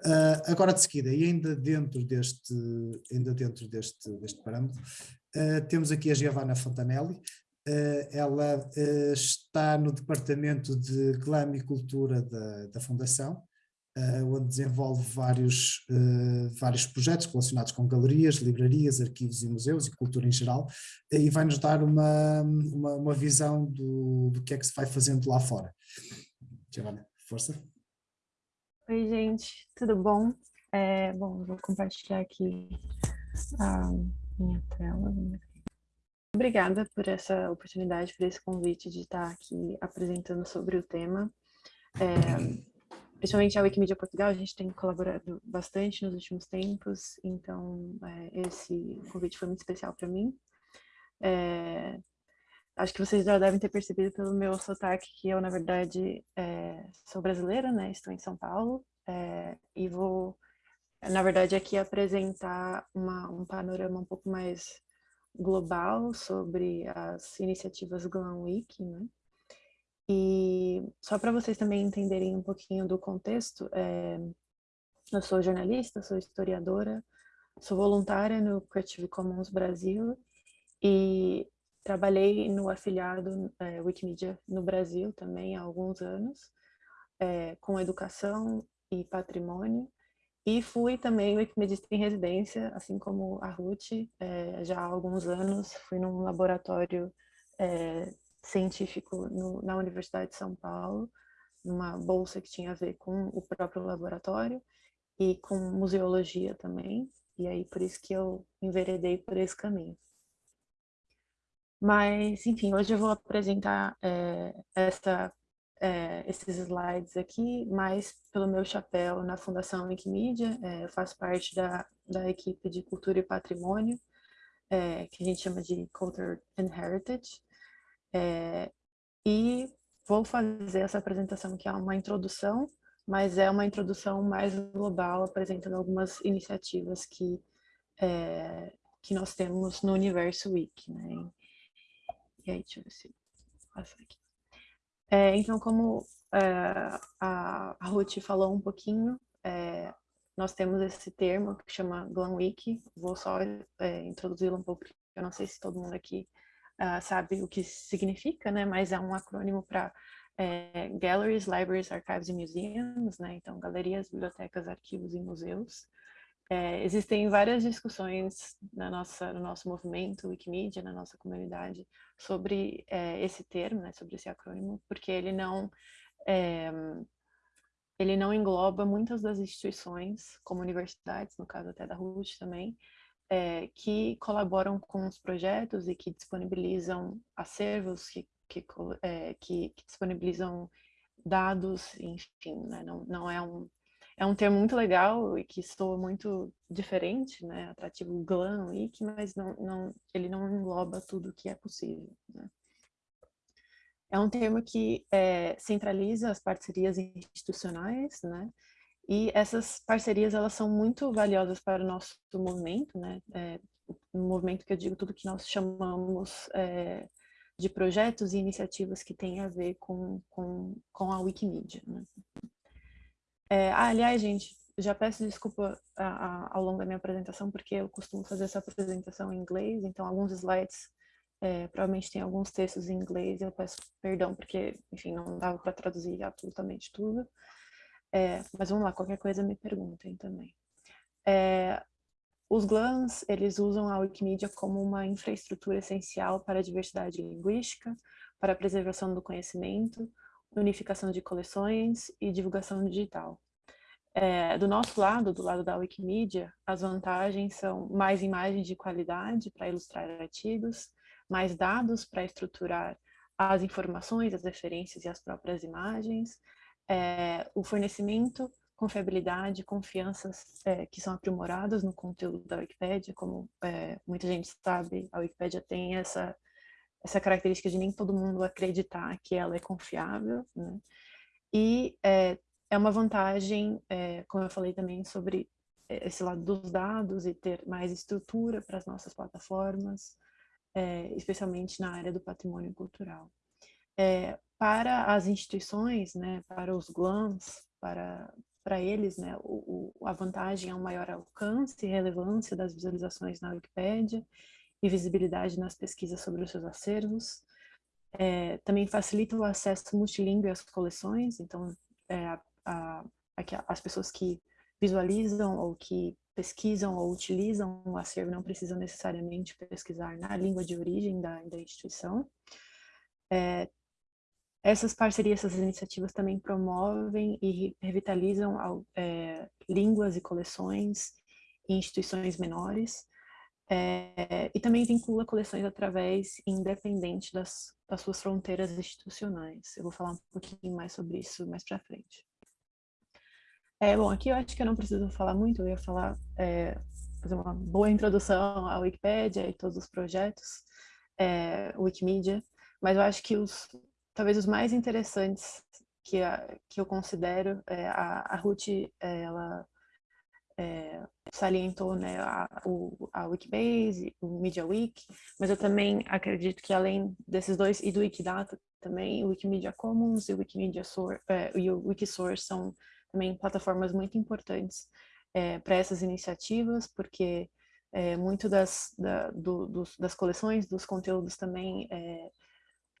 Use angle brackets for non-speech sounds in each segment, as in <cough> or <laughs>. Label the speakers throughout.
Speaker 1: Uh, agora de seguida, e ainda dentro deste, ainda dentro deste, deste parâmetro, uh, temos aqui a Giovanna Fontanelli, uh, ela está no departamento de Glam e Cultura da, da Fundação, onde desenvolve vários, vários projetos relacionados com galerias, livrarias, arquivos e museus e cultura em geral, e vai nos dar uma, uma, uma visão do, do que é que se vai fazendo lá fora. Giovanna, força.
Speaker 2: Oi, gente, tudo bom? É, bom, vou compartilhar aqui a minha tela. Obrigada por essa oportunidade, por esse convite de estar aqui apresentando sobre o tema. É, principalmente a Wikimedia Portugal, a gente tem colaborado bastante nos últimos tempos, então é, esse convite foi muito especial para mim. É, acho que vocês já devem ter percebido pelo meu sotaque que eu, na verdade, é, sou brasileira, né? Estou em São Paulo é, e vou, na verdade, aqui apresentar uma, um panorama um pouco mais global sobre as iniciativas Glam Week, né? E só para vocês também entenderem um pouquinho do contexto, é, eu sou jornalista, sou historiadora, sou voluntária no Creative Commons Brasil e Trabalhei no afiliado é, Wikimedia no Brasil também há alguns anos, é, com educação e patrimônio, e fui também wikimedista em residência, assim como a Ruth, é, já há alguns anos, fui num laboratório é, científico no, na Universidade de São Paulo, numa bolsa que tinha a ver com o próprio laboratório e com museologia também, e aí por isso que eu enveredei por esse caminho. Mas, enfim, hoje eu vou apresentar é, essa, é, esses slides aqui, mais pelo meu chapéu na Fundação Wikimedia. É, eu faço parte da, da equipe de Cultura e Patrimônio, que a gente chama de Culture and Heritage. e vou fazer essa apresentação que é uma introdução, mas é uma introdução mais global, apresentando algumas iniciativas que, que nós temos no Universo Wiki. Né? E aí, deixa eu ver se passa aqui. É, então, como é, a, a Ruth falou um pouquinho, é, nós temos esse termo que chama Glam Week. Vou só é, introduzi-lo um pouco, porque eu não sei se todo mundo aqui uh, sabe o que significa, né? Mas é um acrônimo para é, Galleries, Libraries, Archives e Museums, né? Então, galerias, bibliotecas, arquivos e museus. É, existem várias discussões na nossa, no nosso movimento Wikimedia, na nossa comunidade, sobre é, esse termo, né, sobre esse acrônimo, porque ele não, é, ele não engloba muitas das instituições, como universidades, no caso até da RUT também, é, que colaboram com os projetos e que disponibilizam acervos, que, que, é, que, que disponibilizam dados, enfim, né, não, não é um é um termo muito legal e que soa muito diferente, né? Atrativo glam, wiki, mas não, não, ele não engloba tudo que é possível. Né? É um termo que é, centraliza as parcerias institucionais, né? E essas parcerias elas são muito valiosas para o nosso movimento, né? É, um movimento que eu digo tudo que nós chamamos é, de projetos e iniciativas que têm a ver com, com, com a Wikimedia. Né? É, ah, aliás, gente, já peço desculpa a, a, ao longo da minha apresentação, porque eu costumo fazer essa apresentação em inglês, então alguns slides é, provavelmente tem alguns textos em inglês, eu peço perdão, porque, enfim, não dava para traduzir absolutamente tudo. É, mas vamos lá, qualquer coisa me perguntem também. É, os GLANs, eles usam a Wikimedia como uma infraestrutura essencial para a diversidade linguística, para a preservação do conhecimento, unificação de coleções e divulgação digital. É, do nosso lado, do lado da Wikimedia, as vantagens são mais imagens de qualidade para ilustrar artigos, mais dados para estruturar as informações, as referências e as próprias imagens, é, o fornecimento, confiabilidade, confianças é, que são aprimoradas no conteúdo da Wikipédia, como é, muita gente sabe, a Wikipédia tem essa essa característica de nem todo mundo acreditar que ela é confiável, né? E é, é uma vantagem, é, como eu falei também, sobre é, esse lado dos dados e ter mais estrutura para as nossas plataformas, é, especialmente na área do patrimônio cultural. É, para as instituições, né, para os GLAMs, para para eles, né, o, o, a vantagem é um maior alcance e relevância das visualizações na Wikipédia e visibilidade nas pesquisas sobre os seus acervos. É, também facilita o acesso multilingüe às coleções, então é, a, a, as pessoas que visualizam ou que pesquisam ou utilizam o acervo não precisam necessariamente pesquisar na língua de origem da, da instituição. É, essas parcerias, essas iniciativas também promovem e revitalizam é, línguas e coleções em instituições menores, é, e também vincula coleções através independente das, das suas fronteiras institucionais. Eu vou falar um pouquinho mais sobre isso mais para frente. É, bom, aqui eu acho que eu não preciso falar muito, eu ia falar, é, fazer uma boa introdução à Wikipédia e todos os projetos, é, Wikimedia, mas eu acho que os, talvez os mais interessantes que, a, que eu considero, é, a, a Ruth, ela salientou né, a, o, a Wikibase, o MediaWiki, mas eu também acredito que além desses dois, e do Wikidata também, o Wikimedia Commons e o Wikimedia Source, é, e o Wikisource são também plataformas muito importantes é, para essas iniciativas, porque é, muito das, da, do, dos, das coleções, dos conteúdos também é,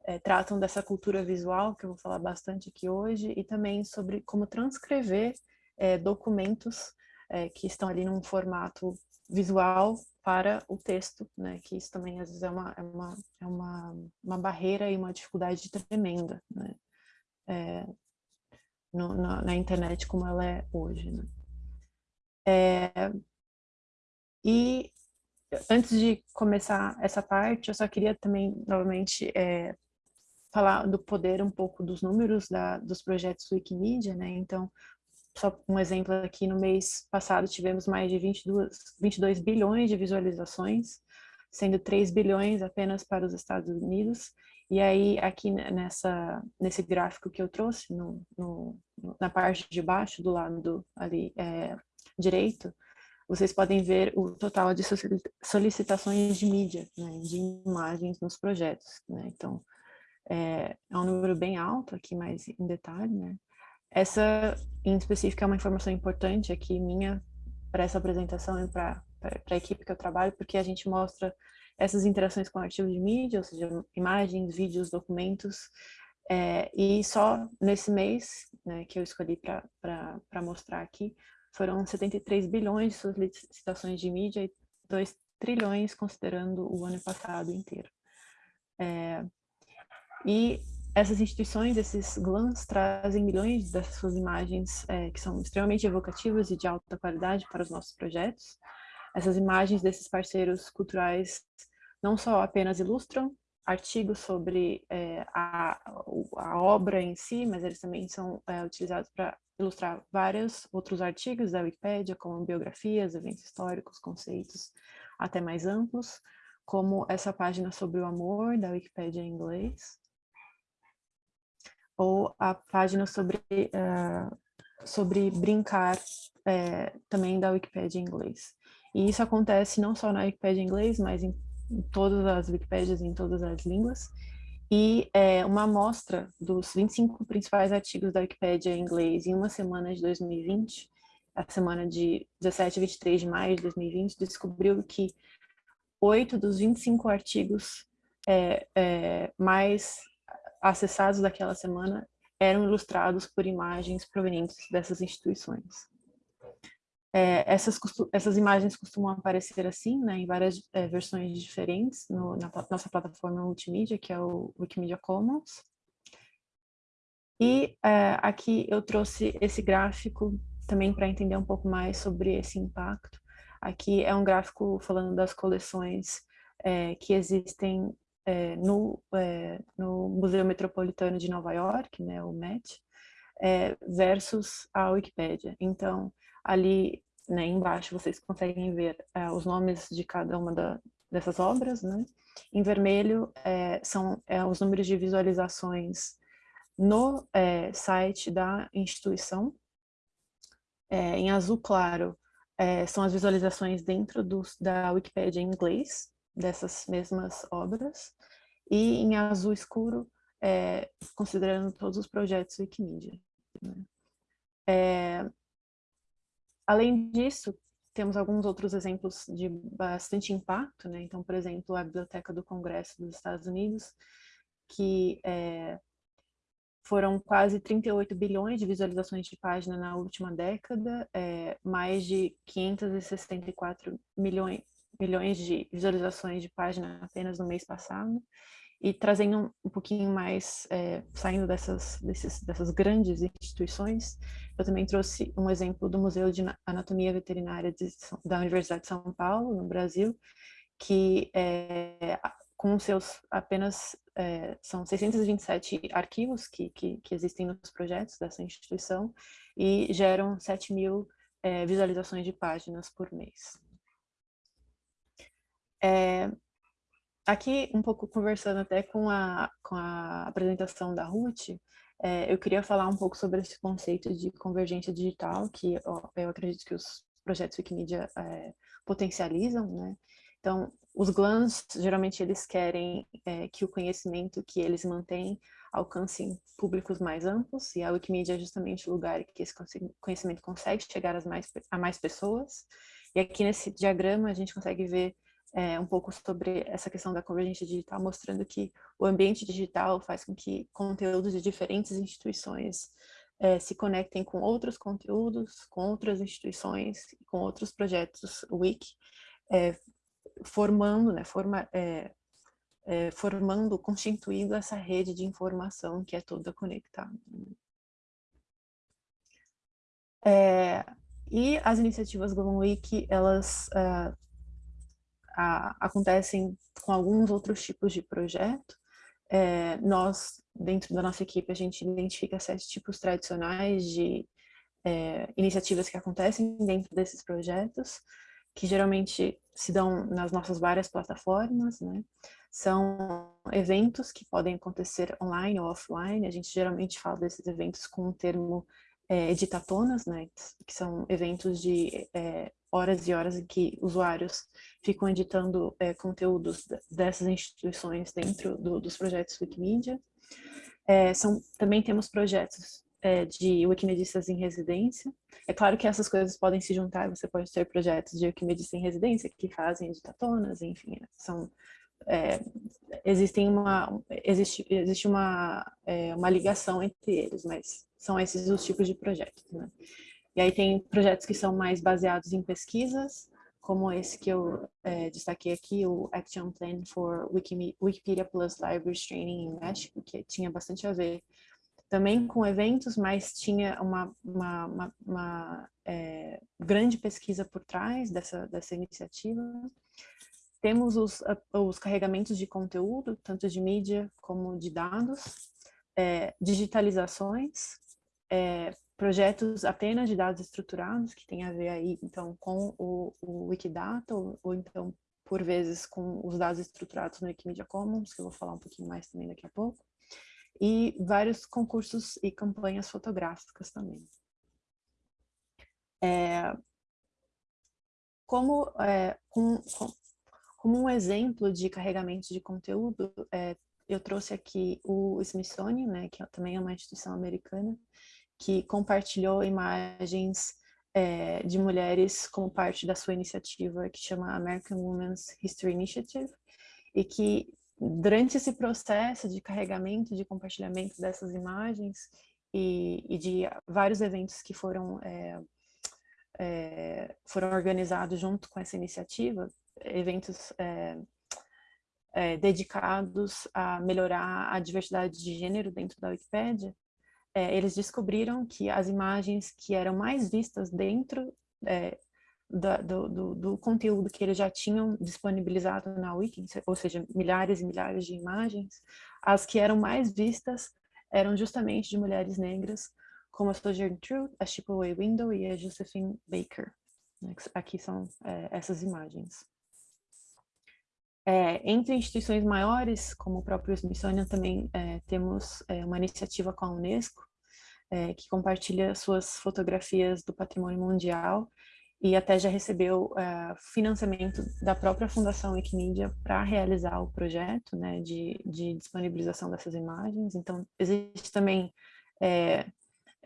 Speaker 2: é, tratam dessa cultura visual, que eu vou falar bastante aqui hoje, e também sobre como transcrever é, documentos é, que estão ali num formato visual para o texto, né, que isso também às vezes é uma, é uma, é uma, uma barreira e uma dificuldade tremenda, né, é, no, na, na, internet como ela é hoje. Né? É, e antes de começar essa parte, eu só queria também, novamente, é, falar do poder um pouco dos números da, dos projetos Wikimedia, né? Então, só um exemplo aqui, no mês passado tivemos mais de 22, 22 bilhões de visualizações, sendo 3 bilhões apenas para os Estados Unidos, e aí, aqui nessa, nesse gráfico que eu trouxe, no, no, na parte de baixo, do lado ali é, direito, vocês podem ver o total de solicitações de mídia, né, de imagens nos projetos. Né? Então, é, é, um número bem alto aqui, mais em detalhe. Né? Essa, em específico, é uma informação importante aqui minha para essa apresentação e para a equipe que eu trabalho, porque a gente mostra essas interações com artigos de mídia, ou seja, imagens, vídeos, documentos, é, e só nesse mês, né, que eu escolhi para mostrar aqui, foram 73 bilhões de solicitações de mídia e 2 trilhões considerando o ano passado inteiro. É, e essas instituições, esses GLANs, trazem milhões dessas suas imagens é, que são extremamente evocativas e de alta qualidade para os nossos projetos, essas imagens desses parceiros culturais não só apenas ilustram artigos sobre é, a, a, obra em si, mas eles também são é, utilizados para ilustrar vários outros artigos da Wikipédia, como biografias, eventos históricos, conceitos até mais amplos, como essa página sobre o amor da Wikipédia em inglês, ou a página sobre, uh, sobre brincar uh, também da Wikipédia em inglês. E isso acontece não só na Wikipédia em inglês, mas em, em todas as Wikipédias, em todas as línguas. E é, uma amostra dos 25 principais artigos da Wikipédia em inglês em uma semana de 2020, a semana de 17 a 23 de maio de 2020, descobriu que oito dos 25 artigos é, é, mais acessados daquela semana eram ilustrados por imagens provenientes dessas instituições. É, essas, essas imagens costumam aparecer assim, né, em várias é, versões diferentes no, na nossa plataforma multimídia, que é o Wikimedia Commons. E é, aqui eu trouxe esse gráfico também para entender um pouco mais sobre esse impacto. Aqui é um gráfico falando das coleções é, que existem é, no, é, no Museu Metropolitano de Nova York, né, o MET, versus a Wikipédia. Então, ali né, embaixo vocês conseguem ver é, os nomes de cada uma da, dessas obras, né? Em vermelho é, são é, os números de visualizações no é, site da instituição. É, em azul claro é, são as visualizações dentro do, da Wikipédia em inglês, dessas mesmas obras. E em azul escuro, considerando todos os projetos Wikimedia. Né? além disso, temos alguns outros exemplos de bastante impacto, né? Então, por exemplo, a Biblioteca do Congresso dos Estados Unidos, que é, foram quase 38 bilhões de visualizações de página na última década, é, mais de 564 milhões, milhões de visualizações de página apenas no mês passado, e trazendo um pouquinho mais, é, saindo dessas, desses, dessas grandes instituições, eu também trouxe um exemplo do Museu de Anatomia Veterinária de, da Universidade de São Paulo, no Brasil, que é, com seus apenas, é, são 627 arquivos que, que, que, existem nos projetos dessa instituição e geram 7 mil é, visualizações de páginas por mês. É, aqui, um pouco conversando até com a, com a apresentação da Ruth, é, eu queria falar um pouco sobre esse conceito de convergência digital, que ó, eu acredito que os projetos Wikimedia é, potencializam, né? Então, os GLANs, geralmente, eles querem é, que o conhecimento que eles mantêm alcance públicos mais amplos, e a Wikimedia é justamente o lugar que esse conhecimento consegue chegar às mais, a mais pessoas. E aqui nesse diagrama a gente consegue ver é, um pouco sobre essa questão da convergência digital, mostrando que o ambiente digital faz com que conteúdos de diferentes instituições é, se conectem com outros conteúdos, com outras instituições, com outros projetos Wiki, é, formando, né, forma, é, é, formando, constituindo essa rede de informação que é toda conectada. É, e as iniciativas Global Week, elas uh, a, acontecem com alguns outros tipos de projeto. É, nós, dentro da nossa equipe, a gente identifica sete tipos tradicionais de é, iniciativas que acontecem dentro desses projetos que geralmente se dão nas nossas várias plataformas, né? São eventos que podem acontecer online ou offline, a gente geralmente fala desses eventos com o termo é, editatonas, né? Que são eventos de é, horas e horas em que usuários ficam editando é, conteúdos dessas instituições dentro do, dos projetos Wikimedia. É, são, também temos projetos é, de wikimedistas em residência. É claro que essas coisas podem se juntar, você pode ter projetos de wikimedistas em residência que fazem editatonas, enfim, são, é, existem uma, existe, existe uma, é, uma ligação entre eles, mas são esses os tipos de projetos. Né? E aí tem projetos que são mais baseados em pesquisas, como esse que eu é, destaquei aqui, o Action Plan for Wikimedia Plus Libraries Training em México, que tinha bastante a ver também com eventos, mas tinha uma, uma, uma, uma é, grande pesquisa por trás dessa, dessa iniciativa. Temos os, os carregamentos de conteúdo, tanto de mídia como de dados, é, digitalizações, é, projetos apenas de dados estruturados, que tem a ver aí, então, com o, o Wikidata, ou, ou então, por vezes, com os dados estruturados no Wikimedia Commons, que eu vou falar um pouquinho mais também daqui a pouco e vários concursos e campanhas fotográficas também. É, como, é, com, com, como um exemplo de carregamento de conteúdo, é, eu trouxe aqui o Smithsonian, né, que é também é uma instituição americana, que compartilhou imagens é, de mulheres como parte da sua iniciativa que chama American Women's History Initiative, e que durante esse processo de carregamento, de compartilhamento dessas imagens e, e de vários eventos que foram, é, é, foram organizados junto com essa iniciativa, eventos é, é dedicados a melhorar a diversidade de gênero dentro da Wikipédia, é, eles descobriram que as imagens que eram mais vistas dentro é, da, do, do, do, conteúdo que eles já tinham disponibilizado na Wiki, ou seja, milhares e milhares de imagens, as que eram mais vistas eram justamente de mulheres negras, como a Sojourner Truth, a Chipaway Window e a Josephine Baker. Né, aqui são é, essas imagens. É, entre instituições maiores, como o próprio Smithsonian, também é, temos é, uma iniciativa com a Unesco, é, que compartilha suas fotografias do patrimônio mundial e até já recebeu uh, financiamento da própria Fundação Wikimedia para realizar o projeto né, de, de, disponibilização dessas imagens. Então, existe também é,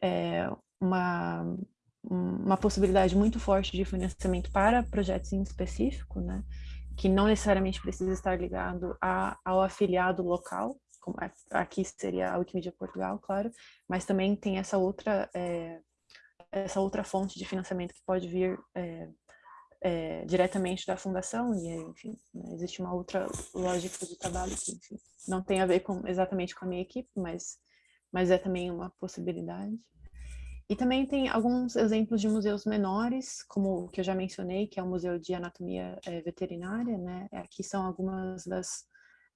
Speaker 2: é, uma, uma possibilidade muito forte de financiamento para projetos em específico, né? Que não necessariamente precisa estar ligado a, ao afiliado local, como aqui seria a Wikimedia Portugal, claro, mas também tem essa outra, é, essa outra fonte de financiamento que pode vir é, é, diretamente da fundação, e enfim, né, existe uma outra lógica de trabalho que enfim, não tem a ver com, exatamente com a minha equipe, mas, mas é também uma possibilidade. E também tem alguns exemplos de museus menores, como o que eu já mencionei, que é o Museu de Anatomia é, Veterinária, né? Aqui são algumas das,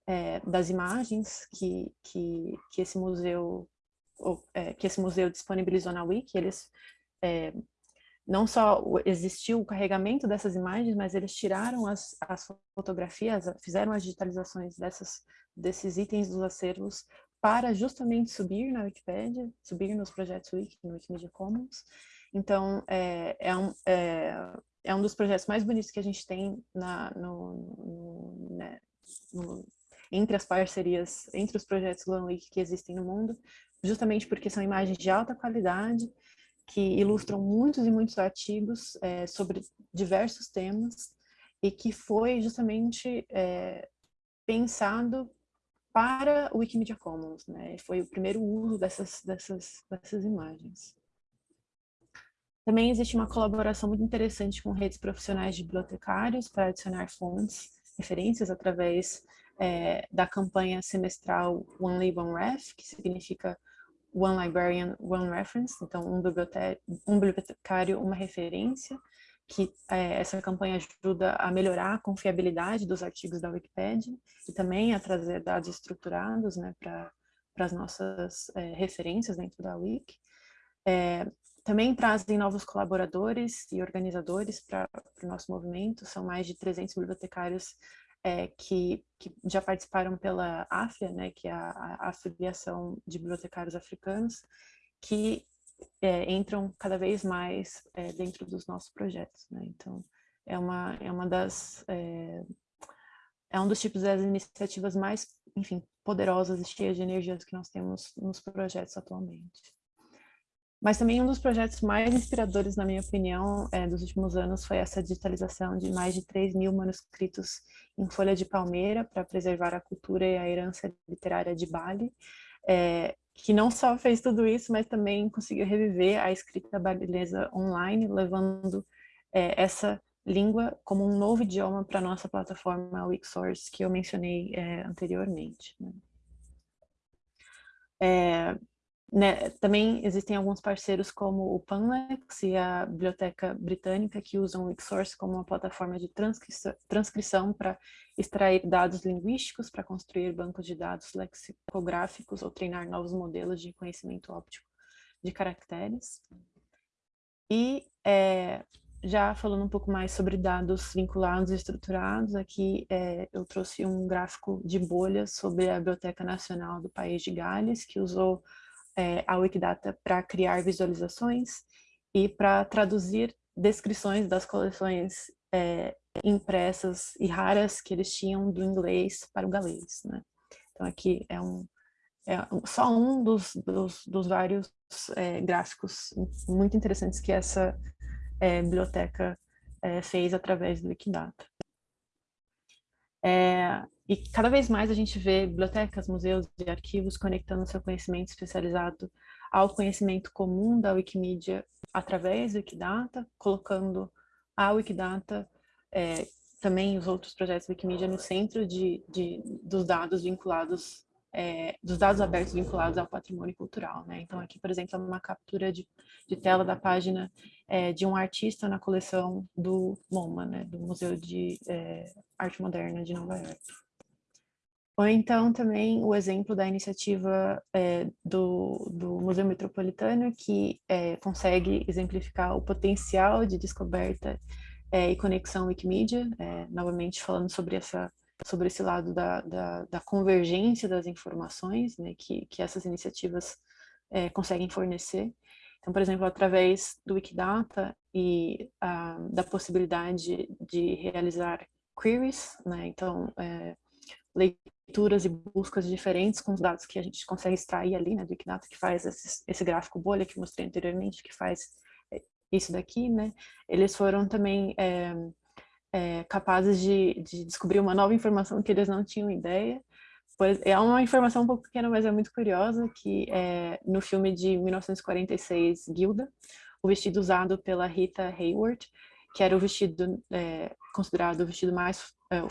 Speaker 2: é, das imagens que, que, que esse museu ou, é, que esse museu disponibilizou na Wiki. Eles não só existiu o carregamento dessas imagens, mas eles tiraram as, as fotografias, fizeram as digitalizações dessas, desses itens dos acervos para justamente subir na Wikipédia, subir nos projetos Wiki, no Wikimedia Commons. Então, é, é, um, é, é um dos projetos mais bonitos que a gente tem na, no, no, né, no, entre as parcerias, entre os projetos GlamWiki que existem no mundo, justamente porque são imagens de alta qualidade, que ilustram muitos e muitos artigos é, sobre diversos temas, e que foi justamente é, pensado para o Wikimedia Commons, né? Foi o primeiro uso dessas, dessas, dessas imagens. Também existe uma colaboração muito interessante com redes profissionais de bibliotecários para adicionar fontes, referências através é, da campanha semestral One Lib, One Ref, que significa One Librarian, One Reference, então um, bibliotecário, uma referência, que é, essa campanha ajuda a melhorar a confiabilidade dos artigos da Wikipedia e também a trazer dados estruturados né, para as nossas é, referências dentro da Wiki. É, também trazem novos colaboradores e organizadores para o nosso movimento, são mais de 300 bibliotecários é, que, que, já participaram pela AFIA, né, que é a, a Afiliação de Bibliotecários Africanos, que é, entram cada vez mais é, dentro dos nossos projetos. Né? Então, é uma, é uma das... É, é um dos tipos das iniciativas mais, enfim, poderosas e cheias de energias que nós temos nos projetos atualmente. Mas também um dos projetos mais inspiradores, na minha opinião, é, dos últimos anos foi essa digitalização de mais de 3 mil manuscritos em folha de palmeira para preservar a cultura e a herança literária de Bali. É, que não só fez tudo isso, mas também conseguiu reviver a escrita babilesa online, levando é, essa língua como um novo idioma para a nossa plataforma Wixsource, que eu mencionei é, anteriormente. Né? É, né, também existem alguns parceiros como o Panlex e a Biblioteca Britânica que usam o Wixsource como uma plataforma de transcrição para extrair dados linguísticos para construir bancos de dados lexicográficos ou treinar novos modelos de conhecimento óptico de caracteres. E é, já falando um pouco mais sobre dados vinculados e estruturados, aqui é, eu trouxe um gráfico de bolhas sobre a Biblioteca Nacional do País de Gales, que usou é, a Wikidata para criar visualizações e para traduzir descrições das coleções é, impressas e raras que eles tinham do inglês para o galês. Né? Então aqui é, um, é só um dos, dos, dos vários é, gráficos muito interessantes que essa é, biblioteca é, fez através do Wikidata. É, e cada vez mais a gente vê bibliotecas, museus e arquivos conectando seu conhecimento especializado ao conhecimento comum da Wikimedia através do Wikidata, colocando a Wikidata, é, também os outros projetos Wikimedia no centro de, de dos dados vinculados é, dos dados abertos vinculados ao patrimônio cultural. Né? Então aqui, por exemplo, é uma captura de, de tela da página é, de um artista na coleção do MoMA, né? do Museu de é, Arte Moderna de Nova York. Ou então também o exemplo da iniciativa é, do, do Museu Metropolitano, que é, consegue exemplificar o potencial de descoberta é, e conexão Wikimedia, novamente falando sobre essa sobre esse lado da, da, da convergência das informações né, que, que essas iniciativas é, conseguem fornecer. Então, por exemplo, através do Wikidata e ah, da possibilidade de realizar queries, né, então, é, leituras e buscas diferentes com os dados que a gente consegue extrair ali, né, do Wikidata, que faz esse, esse gráfico bolha que mostrei anteriormente, que faz isso daqui, né, eles foram também é, é, capazes de, de, descobrir uma nova informação que eles não tinham ideia. É uma informação um pouco pequena, mas é muito curiosa, que é, no filme de 1946, Gilda, o vestido usado pela Rita Hayward, que era o vestido é, considerado o vestido mais é, o,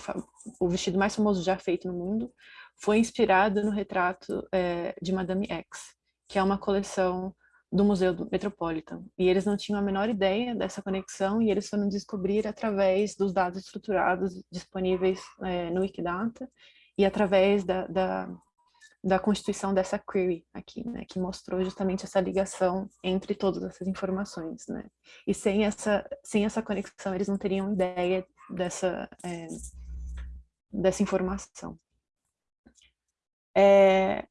Speaker 2: o, vestido mais famoso já feito no mundo, foi inspirado no retrato é, de Madame X, que é uma coleção do Museu Metropolitan. E eles não tinham a menor ideia dessa conexão e eles foram descobrir através dos dados estruturados disponíveis é, no Wikidata e através da, da, da constituição dessa query aqui, né, que mostrou justamente essa ligação entre todas essas informações, né. E sem essa, sem essa conexão, eles não teriam ideia dessa, é, dessa informação. É,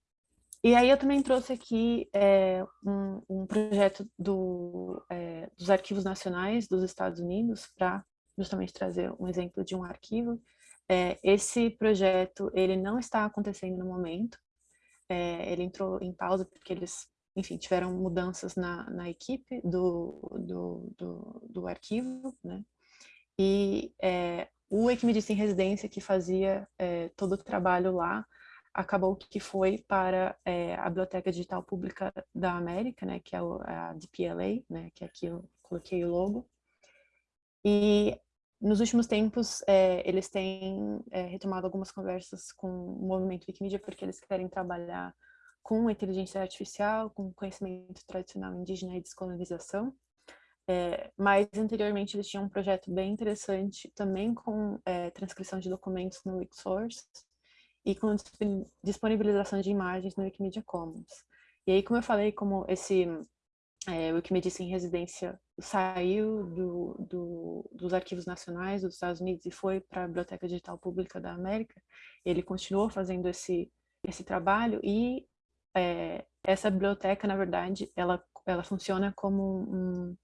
Speaker 2: e aí eu também trouxe aqui é, um, um, projeto do, é, dos arquivos nacionais dos Estados Unidos para justamente trazer um exemplo de um arquivo. É, esse projeto, ele não está acontecendo no momento, é, ele entrou em pausa porque eles, enfim, tiveram mudanças na, na equipe do, do, do, do arquivo, né? E é, o Equimedista em Residência, que fazia é, todo o trabalho lá, acabou que foi para é, a Biblioteca Digital Pública da América, né, que é a DPLA, né, que aqui eu coloquei o logo. E nos últimos tempos, é, eles têm é, retomado algumas conversas com o movimento Wikimedia, porque eles querem trabalhar com inteligência artificial, com conhecimento tradicional indígena e descolonização. É, mas anteriormente eles tinham um projeto bem interessante também com é, transcrição de documentos no Wiksource, e com disponibilização de imagens no Wikimedia Commons. E aí, como eu falei, como esse é, Wikimedia em residência saiu do, do, dos arquivos nacionais dos Estados Unidos e foi para a Biblioteca Digital Pública da América, ele continuou fazendo esse, esse trabalho e é, essa biblioteca, na verdade, ela, ela funciona como um,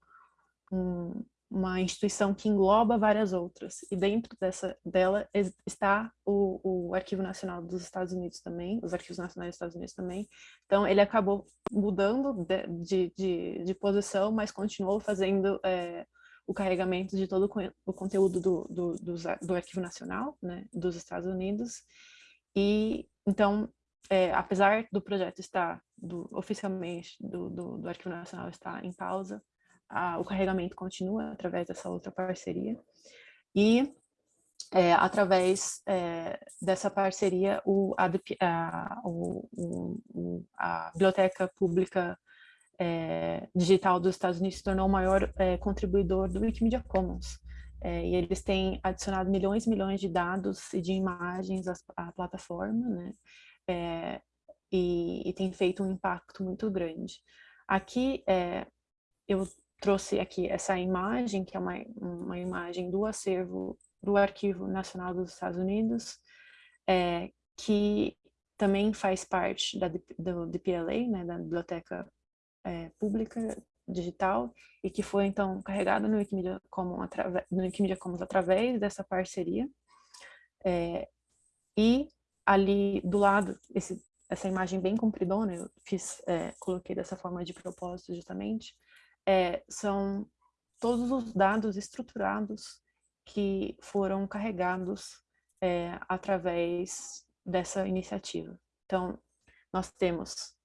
Speaker 2: um, uma instituição que engloba várias outras, e dentro dessa, dela está o, o Arquivo Nacional dos Estados Unidos também, os Arquivos Nacionais dos Estados Unidos também, então ele acabou mudando de, de, de, de posição, mas continuou fazendo é, o carregamento de todo o conteúdo do, do, do, do Arquivo Nacional, né, dos Estados Unidos, e então, é, apesar do projeto estar, do, oficialmente, do, do, Arquivo Nacional estar em pausa, a, o carregamento continua através dessa outra parceria. E é, através é, dessa parceria, o, a, a, o, a Biblioteca Pública é, Digital dos Estados Unidos se tornou o maior é, contribuidor do Wikimedia Commons. É, e eles têm adicionado milhões e milhões de dados e de imagens à, à plataforma, né? É, e, e, tem feito um impacto muito grande. Aqui, eu trouxe aqui essa imagem, que é uma, uma imagem do acervo do Arquivo Nacional dos Estados Unidos, é, que também faz parte da, do DPLA, né, da Biblioteca é, Pública Digital, e que foi, então, carregada no Wikimedia Commons, no Wikimedia Commons através dessa parceria. É, e ali do lado, esse, essa imagem bem compridona, eu fiz, é, coloquei dessa forma de propósito justamente, é, são todos os dados estruturados que foram carregados é, através dessa iniciativa. Então, nós temos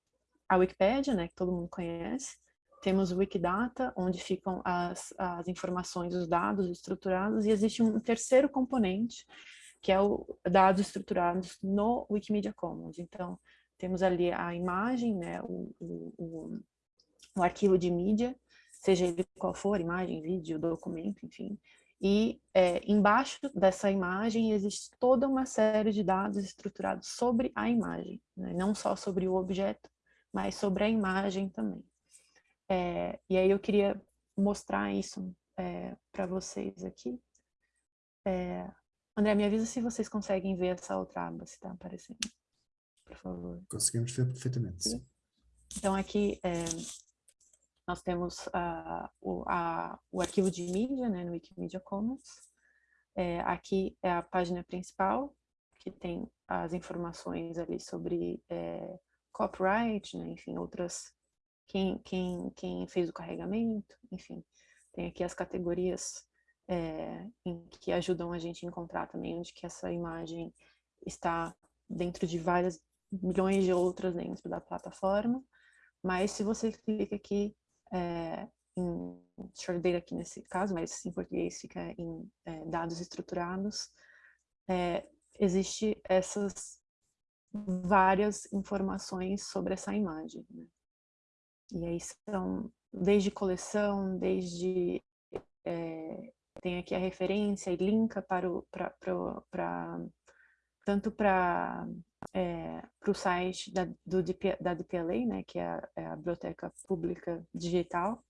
Speaker 2: a Wikipédia, né, que todo mundo conhece, temos o Wikidata, onde ficam as, as informações, os dados estruturados, e existe um terceiro componente, que é o dados estruturados no Wikimedia Commons. Então, temos ali a imagem, né, o, o, o, o arquivo de mídia, seja ele qual for, imagem, vídeo, documento, enfim. E é, embaixo dessa imagem existe toda uma série de dados estruturados sobre a imagem, né? não só sobre o objeto, mas sobre a imagem também. É, e aí eu queria mostrar isso é, para vocês aqui. É, André, me avisa se vocês conseguem ver essa outra aba, se está aparecendo, por favor.
Speaker 1: Conseguimos ver perfeitamente, sim.
Speaker 2: Então aqui é, nós temos o, a, o arquivo de mídia né, no Wikimedia Commons. É, aqui é a página principal, que tem as informações ali sobre é, copyright, né, enfim, outras, quem, quem, quem fez o carregamento, enfim, Tem aqui as categorias é, em que ajudam a gente a encontrar também onde que essa imagem está dentro de várias milhões de outras dentro da plataforma. Mas se você clica aqui é, em data aqui nesse caso, mas em português fica em é, dados estruturados, é, existe essas várias informações sobre essa imagem. Né? E aí são desde coleção, desde é, tem aqui a referência e linka para o para tanto para é, o site da, do da DPLA, né, que é a, é a, Biblioteca Pública Digital,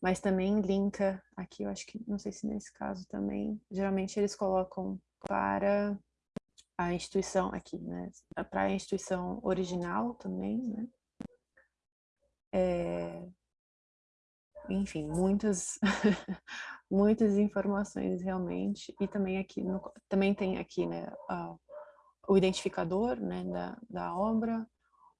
Speaker 2: mas também linka aqui, eu acho que, não sei se nesse caso também, geralmente eles colocam para a instituição aqui, né, para a instituição original também, né, é, enfim, muitas, <laughs> muitas informações realmente, e também aqui, no, também tem aqui, né, o identificador, né, da, da obra,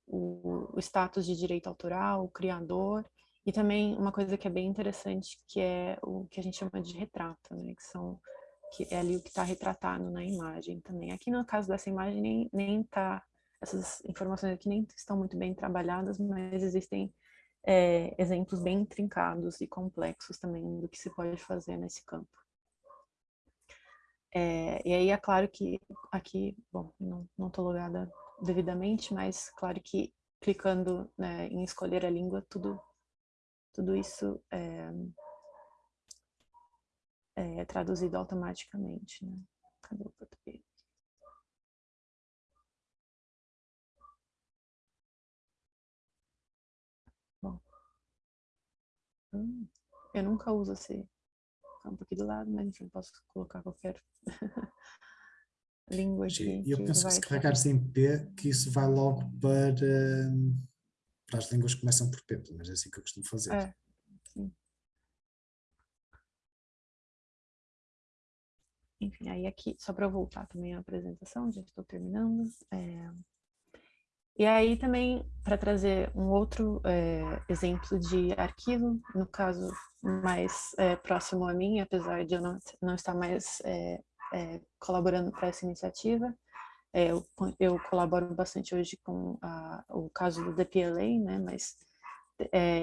Speaker 2: o, o status de direito autoral, o criador, e também uma coisa que é bem interessante, que é o que a gente chama de retrato, né, que são que é ali o que está retratado na imagem também. Aqui no caso dessa imagem nem nem tá essas informações aqui nem estão muito bem trabalhadas, mas existem é, exemplos bem trincados e complexos também do que se pode fazer nesse campo. É, e aí é claro que aqui, bom, não estou logada devidamente, mas claro que clicando né, em escolher a língua, tudo, tudo isso é, é traduzido automaticamente. Né? Cadê o português? Hum, eu nunca uso esse campo aqui do lado, mas enfim, posso colocar qualquer <laughs> língua aqui.
Speaker 1: E eu penso que se carregares em P, que isso vai logo para, para as línguas que começam por P, mas é assim que eu costumo fazer. É, sim.
Speaker 2: Enfim, aí aqui, só para eu voltar também à apresentação, já estou terminando. É, e aí também, para trazer um outro é, exemplo de arquivo, no caso mais é, próximo a mim, apesar de eu não, não estar mais é, colaborando para essa iniciativa, eu, eu, colaboro bastante hoje com a, o caso do DPLA, né, mas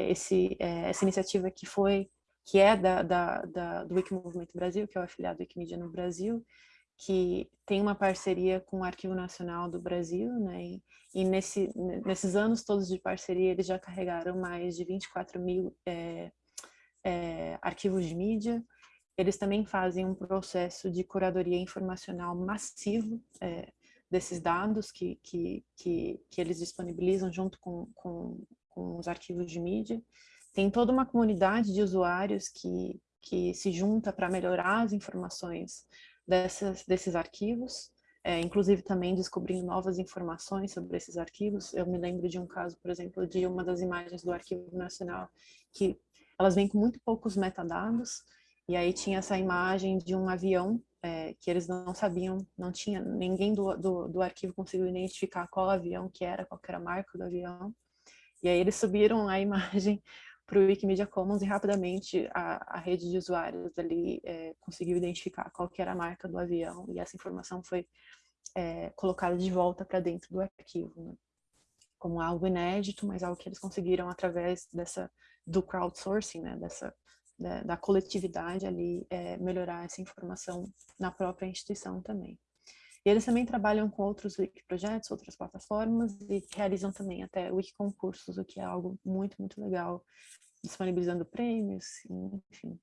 Speaker 2: esse, essa iniciativa que foi, que é da, da, da, do Wikimovimento Brasil, que é o afiliado Wikimedia no Brasil, que tem uma parceria com o Arquivo Nacional do Brasil, né? E, e nesse, nesses anos todos de parceria, eles já carregaram mais de 24 mil é, é, arquivos de mídia. Eles também fazem um processo de curadoria informacional massivo é, desses dados que, que, que, que, eles disponibilizam junto com, com, com os arquivos de mídia. Tem toda uma comunidade de usuários que, que se junta para melhorar as informações dessas, desses arquivos, é, inclusive também descobrindo novas informações sobre esses arquivos. Eu me lembro de um caso, por exemplo, de uma das imagens do Arquivo Nacional, que elas vêm com muito poucos metadados, e aí tinha essa imagem de um avião é, que eles não sabiam, não tinha, ninguém do, do, do, arquivo conseguiu identificar qual avião que era, qual que era a marca do avião, e aí eles subiram a imagem para o Wikimedia Commons e rapidamente a, a rede de usuários ali é, conseguiu identificar qual que era a marca do avião e essa informação foi é, colocada de volta para dentro do arquivo, né? como algo inédito, mas algo que eles conseguiram através dessa do crowdsourcing, né? dessa da, da coletividade ali é, melhorar essa informação na própria instituição também. E eles também trabalham com outros wiki projetos, outras plataformas e realizam também até wiki concursos, o que é algo muito, muito legal, disponibilizando prêmios, enfim.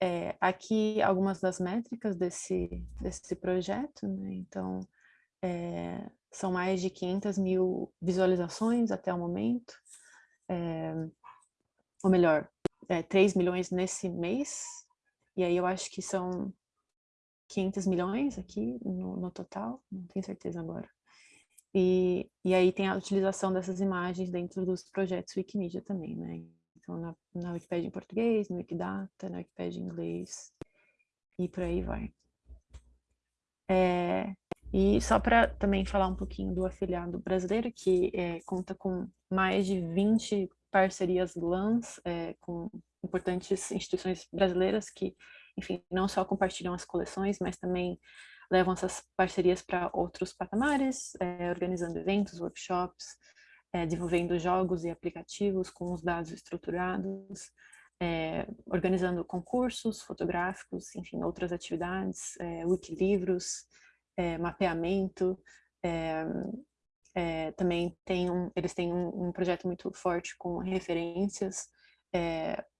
Speaker 2: É, aqui algumas das métricas desse, desse projeto, né? então é, são mais de 500 mil visualizações até o momento, é, ou melhor, é, 3 milhões nesse mês, e aí eu acho que são 500 milhões aqui no, no total, não tenho certeza agora. E, e aí tem a utilização dessas imagens dentro dos projetos Wikimedia também, né? Então, na, na Wikipedia em português, no Wikidata, na Wikipedia em inglês, e por aí vai. É, e só para também falar um pouquinho do afiliado brasileiro, que é, conta com mais de 20 parcerias LANs é, com importantes instituições brasileiras que, enfim, não só compartilham as coleções, mas também levam essas parcerias para outros patamares, é, organizando eventos, workshops, é, desenvolvendo jogos e aplicativos com os dados estruturados, é, organizando concursos fotográficos, enfim, outras atividades, é, wikilivros, mapeamento, também tem um, eles têm um, um, projeto muito forte com referências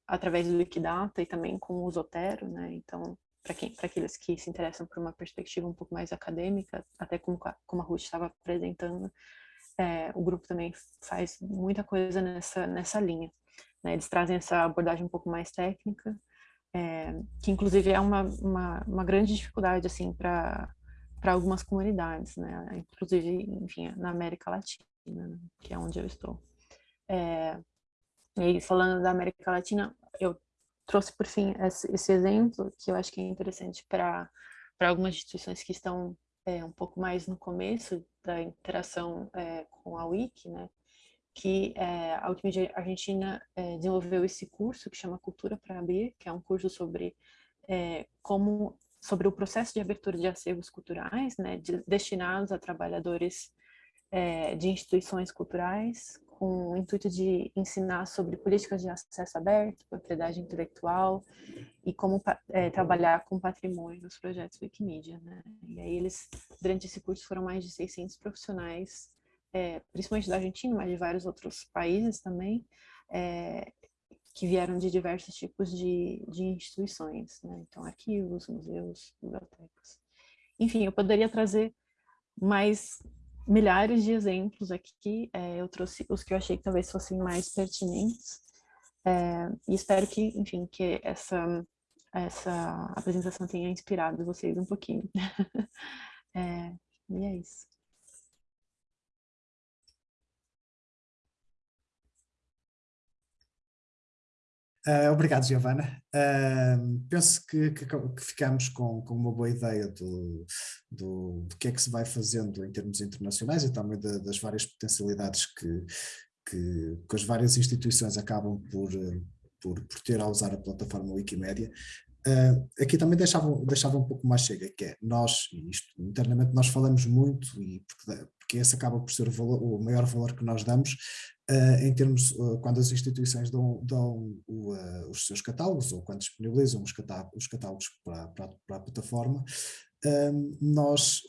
Speaker 2: através do Wikidata e também com o Zotero, né? Então, para quem, para aqueles que se interessam por uma perspectiva um pouco mais acadêmica, até como, como a Ruth estava apresentando, é, o grupo também faz muita coisa nessa nessa linha. Né? Eles trazem essa abordagem um pouco mais técnica, é, que inclusive é uma, uma, uma grande dificuldade assim para algumas comunidades, né? Inclusive, enfim, na América Latina, né? que é onde eu estou. É, e falando da América Latina, eu trouxe por fim esse, exemplo que eu acho que é interessante para para algumas instituições que estão é, um pouco mais no começo da interação é, com a Wiki, né? Que é, a Wikimedia Argentina é, desenvolveu esse curso que chama Cultura para Abrir, que é um curso sobre é, como sobre o processo de abertura de acervos culturais, né, de, destinados a trabalhadores é, de instituições culturais, com o intuito de ensinar sobre políticas de acesso aberto, propriedade intelectual e como é, trabalhar com patrimônio nos projetos Wikimedia. Né? E aí eles, durante esse curso, foram mais de 600 profissionais, é, principalmente da Argentina, mas de vários outros países também, é, que vieram de diversos tipos de, de instituições, né? então arquivos, museus, bibliotecas. Enfim, eu poderia trazer mais milhares de exemplos aqui, é, eu trouxe os que eu achei que talvez fossem mais pertinentes, é, e espero que, enfim, que essa, essa apresentação tenha inspirado vocês um pouquinho. <laughs> é, e é isso.
Speaker 1: Uh, obrigado, Giovana. Uh, penso que, que, que, ficamos com, com uma boa ideia do, do, do, que é que se vai fazendo em termos internacionais e também das várias potencialidades que, que, que, as várias instituições acabam por, por, por ter a usar a plataforma Wikimedia. Uh, aqui também deixava, deixava um pouco mais chega, que é nós, isto internamente nós falamos muito, e porque, porque esse acaba por ser o, valor, o maior valor que nós damos, Uh, em termos, uh, quando as instituições dão, dão uh, os seus catálogos ou quando disponibilizam os catálogos, os catálogos para, para, para, a plataforma, nós,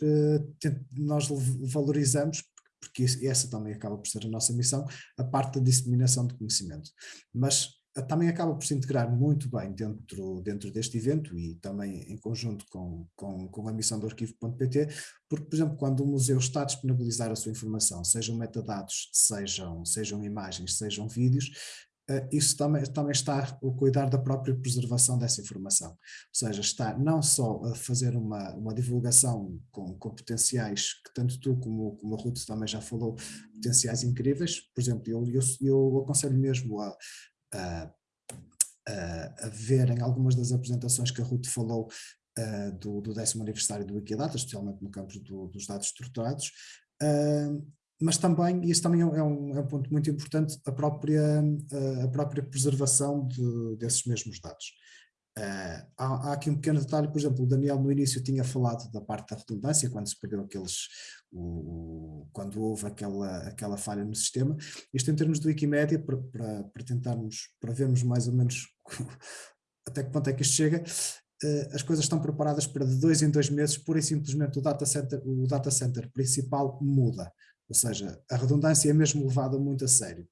Speaker 1: nós valorizamos, porque essa também acaba por ser a nossa missão, a parte da disseminação de conhecimento. Mas também acaba por se integrar muito bem dentro, dentro deste evento e também em conjunto com, com, com a missão do arquivo.pt, porque, por exemplo, quando o museu está a disponibilizar a sua informação, sejam metadados, sejam, sejam imagens, sejam vídeos, uh, isso também, também está a cuidar da própria preservação dessa informação. Ou seja, está não só a fazer uma, uma divulgação com, com potenciais, que tanto tu como, como a Ruth também já falou, potenciais incríveis, por exemplo, eu, eu, eu aconselho mesmo a, a, a, a ver em algumas das apresentações que a Ruth falou uh, do, do décimo aniversário do Wikidata, especialmente no campo do, dos dados estruturados, uh, mas também, e isso também é um, é um ponto muito importante, a própria, a própria preservação de, desses mesmos dados. Uh, há, há, aqui um pequeno detalhe, por exemplo, o Daniel no início tinha falado da parte da redundância, quando se perdeu aqueles, o, quando houve aquela, aquela falha no sistema. Isto em termos de Wikimedia, para, para, para tentarmos, para vermos mais ou menos <laughs> até que ponto é que isto chega, uh, as coisas estão preparadas para de dois em dois meses, pura e simplesmente o data center, o data center principal muda. Ou seja, a redundância é mesmo levada muito a sério.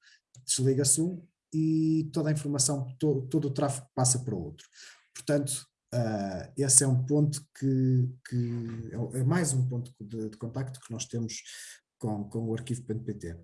Speaker 1: Desliga-se um e toda a informação, todo, todo o tráfego passa para o outro. Portanto, uh, esse é um ponto que, que é, é mais um ponto de, de, contacto que nós temos com, com o arquivo.pt.